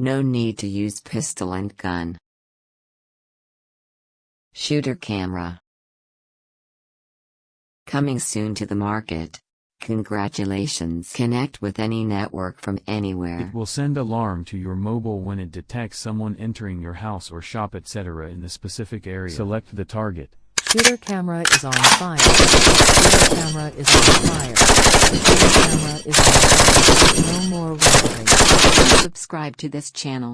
No need to use pistol and gun. Shooter camera. Coming soon to the market. Congratulations. Connect with any network from anywhere. It will send alarm to your mobile when it detects someone entering your house or shop etc. in the specific area. Select the target. Shooter camera is on fire. Shooter camera is on fire. Shooter camera is on fire. No more rendering. Subscribe to this channel.